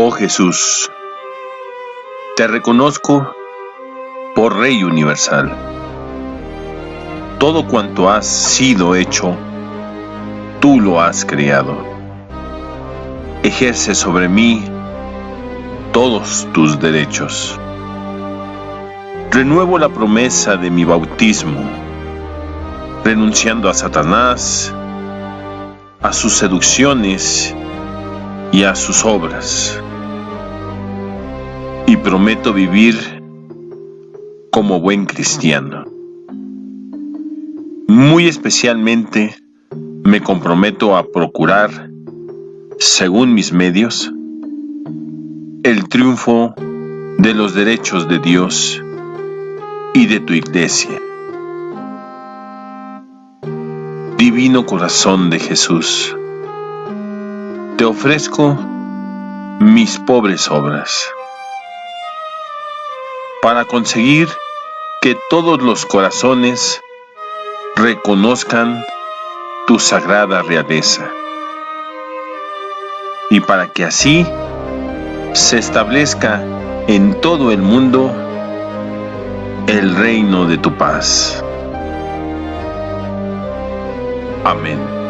Oh Jesús, te reconozco por Rey Universal. Todo cuanto has sido hecho, tú lo has creado. Ejerce sobre mí todos tus derechos. Renuevo la promesa de mi bautismo, renunciando a Satanás, a sus seducciones y a sus obras. Y prometo vivir como buen cristiano. Muy especialmente me comprometo a procurar, según mis medios, el triunfo de los derechos de Dios y de tu iglesia. Divino corazón de Jesús, te ofrezco mis pobres obras para conseguir que todos los corazones reconozcan tu sagrada realeza y para que así se establezca en todo el mundo el reino de tu paz. Amén.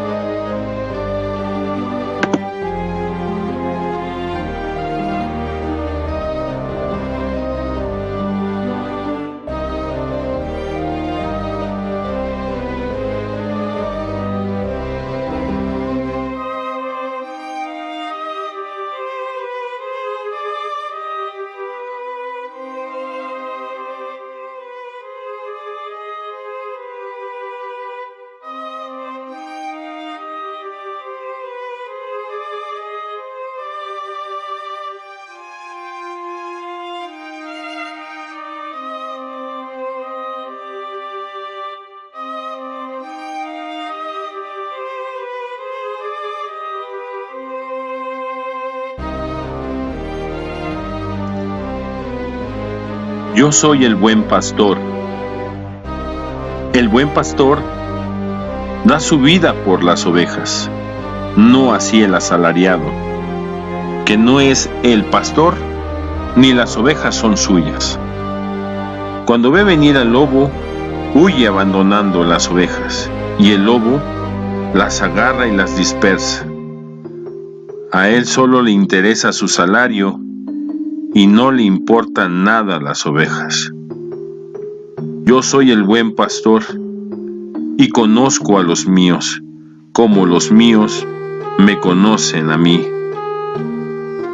Yo soy el buen pastor. El buen pastor da su vida por las ovejas, no así el asalariado, que no es el pastor, ni las ovejas son suyas. Cuando ve venir al lobo, huye abandonando las ovejas, y el lobo las agarra y las dispersa. A él solo le interesa su salario y no le importan nada las ovejas. Yo soy el buen pastor y conozco a los míos, como los míos me conocen a mí.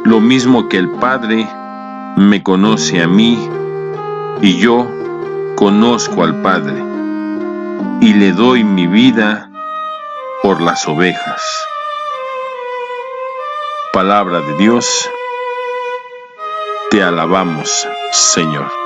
Lo mismo que el Padre me conoce a mí y yo conozco al Padre y le doy mi vida por las ovejas. Palabra de Dios te alabamos, Señor.